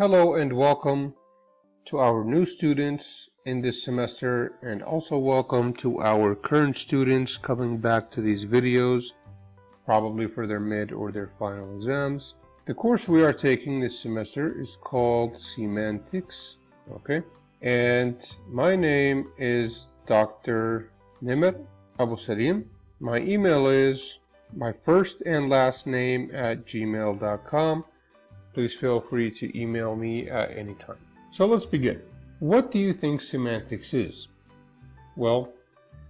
Hello and welcome to our new students in this semester and also welcome to our current students coming back to these videos probably for their mid or their final exams. The course we are taking this semester is called Semantics, okay? And my name is Dr. Nimr Abu. My email is my first and last name at gmail.com. Please feel free to email me at any time. So let's begin. What do you think semantics is? Well,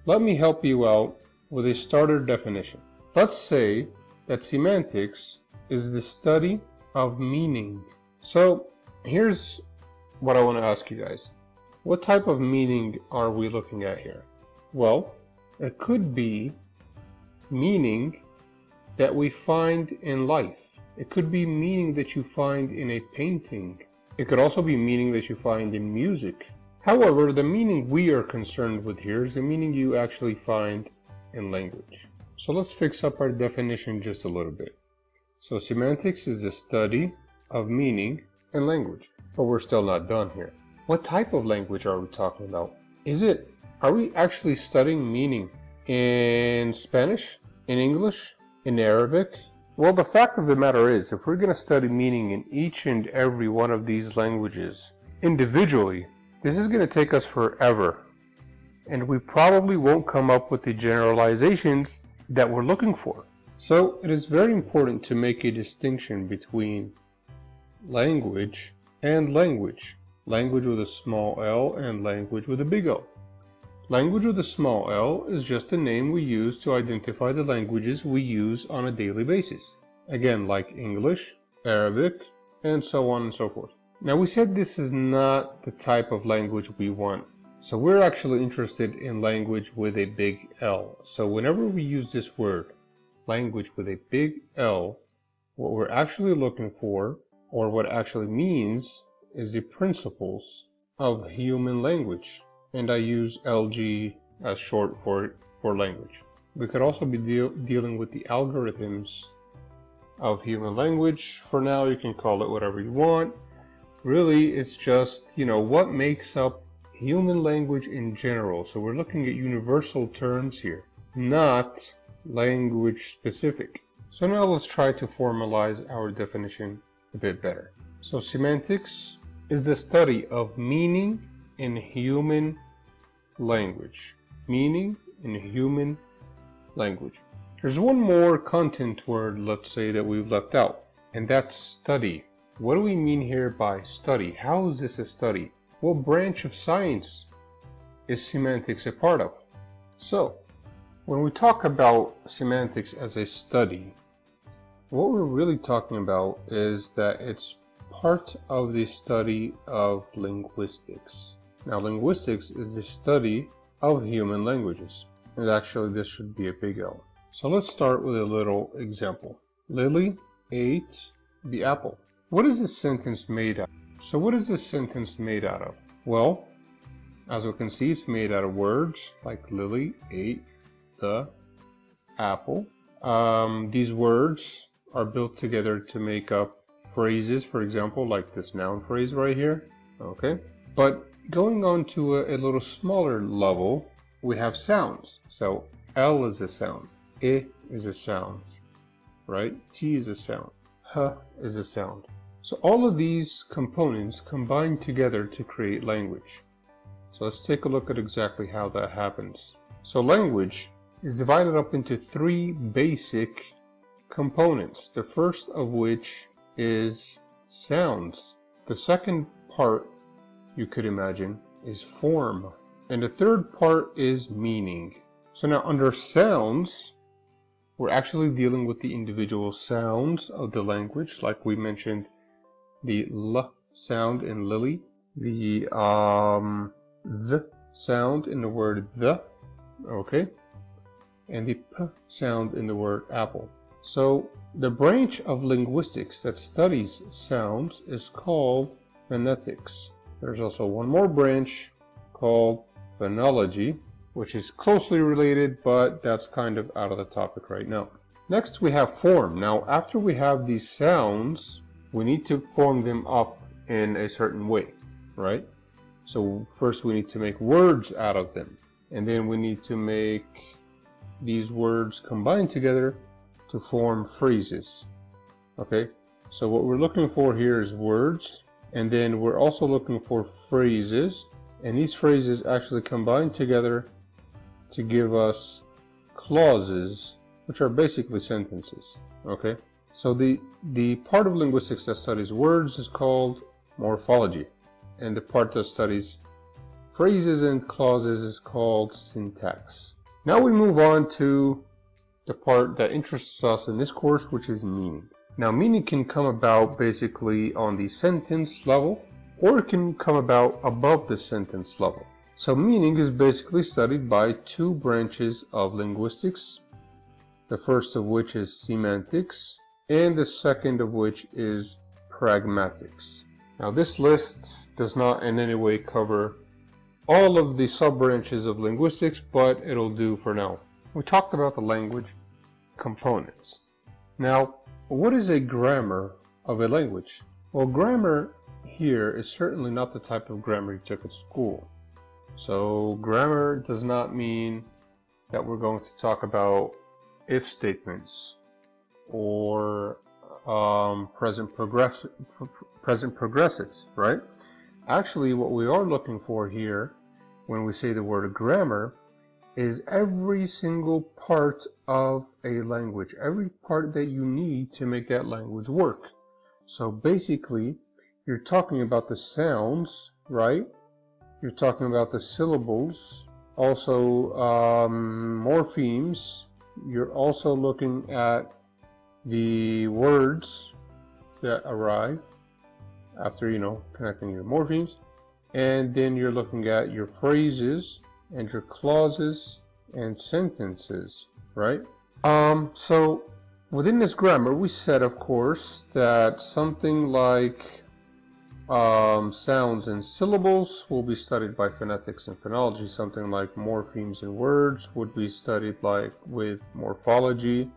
let me help you out with a starter definition. Let's say that semantics is the study of meaning. So here's what I want to ask you guys. What type of meaning are we looking at here? Well, it could be meaning that we find in life. It could be meaning that you find in a painting. It could also be meaning that you find in music. However, the meaning we are concerned with here is the meaning you actually find in language. So let's fix up our definition just a little bit. So semantics is the study of meaning in language. But we're still not done here. What type of language are we talking about? Is it, are we actually studying meaning in Spanish, in English, in Arabic? Well, the fact of the matter is, if we're going to study meaning in each and every one of these languages individually, this is going to take us forever. And we probably won't come up with the generalizations that we're looking for. So it is very important to make a distinction between language and language. Language with a small l and language with a big O. Language with a small l is just a name we use to identify the languages we use on a daily basis. Again, like English, Arabic, and so on and so forth. Now we said this is not the type of language we want. So we're actually interested in language with a big L. So whenever we use this word, language with a big L, what we're actually looking for, or what actually means, is the principles of human language and I use LG as short for, for language. We could also be deal dealing with the algorithms of human language. For now, you can call it whatever you want. Really, it's just, you know, what makes up human language in general. So we're looking at universal terms here, not language specific. So now let's try to formalize our definition a bit better. So semantics is the study of meaning in human language. Meaning in human language. There's one more content word, let's say, that we've left out, and that's study. What do we mean here by study? How is this a study? What branch of science is semantics a part of? So, when we talk about semantics as a study, what we're really talking about is that it's part of the study of linguistics. Now, linguistics is the study of human languages. And actually, this should be a big L. So let's start with a little example. Lily ate the apple. What is this sentence made out of? So what is this sentence made out of? Well, as we can see, it's made out of words like Lily ate the apple. Um, these words are built together to make up phrases, for example, like this noun phrase right here. Okay, but Going on to a, a little smaller level, we have sounds. So L is a sound, I is a sound, right? T is a sound, H is a sound. So all of these components combine together to create language. So let's take a look at exactly how that happens. So language is divided up into three basic components. The first of which is sounds. The second part you could imagine, is form. And the third part is meaning. So now under sounds, we're actually dealing with the individual sounds of the language, like we mentioned the L sound in lily, the um, the sound in the word the, okay, and the p sound in the word apple. So the branch of linguistics that studies sounds is called phonetics. There's also one more branch called phonology, which is closely related, but that's kind of out of the topic right now. Next, we have form. Now, after we have these sounds, we need to form them up in a certain way, right? So first we need to make words out of them. And then we need to make these words combine together to form phrases. Okay, so what we're looking for here is words, and then we're also looking for phrases, and these phrases actually combine together to give us clauses, which are basically sentences. Okay, so the, the part of linguistics that studies words is called morphology, and the part that studies phrases and clauses is called syntax. Now we move on to the part that interests us in this course, which is meaning. Now meaning can come about basically on the sentence level, or it can come about above the sentence level. So meaning is basically studied by two branches of linguistics, the first of which is semantics, and the second of which is pragmatics. Now this list does not in any way cover all of the sub-branches of linguistics, but it'll do for now. We talked about the language components. Now, what is a grammar of a language? Well, grammar here is certainly not the type of grammar you took at school. So grammar does not mean that we're going to talk about if statements or um, present, progress present progressives, right? Actually, what we are looking for here when we say the word grammar is every single part of a language, every part that you need to make that language work. So basically, you're talking about the sounds, right? You're talking about the syllables, also um, morphemes. You're also looking at the words that arrive after, you know, connecting your morphemes and then you're looking at your phrases and your clauses and sentences, right? Um, so within this grammar, we said, of course, that something like um, sounds and syllables will be studied by phonetics and phonology. Something like morphemes and words would be studied like with morphology.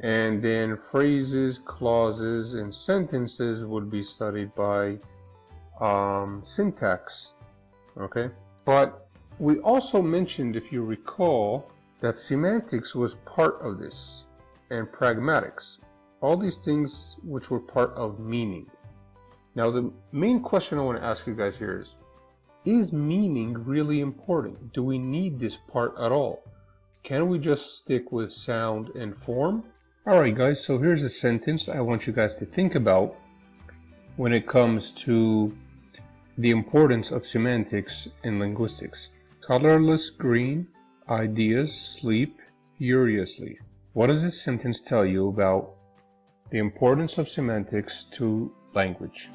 And then phrases, clauses, and sentences would be studied by um, syntax. Okay, but we also mentioned, if you recall, that semantics was part of this, and pragmatics. All these things which were part of meaning. Now, the main question I want to ask you guys here is, is meaning really important? Do we need this part at all? Can we just stick with sound and form? Alright guys, so here's a sentence I want you guys to think about when it comes to the importance of semantics in linguistics. Colorless green, ideas sleep furiously. What does this sentence tell you about the importance of semantics to language?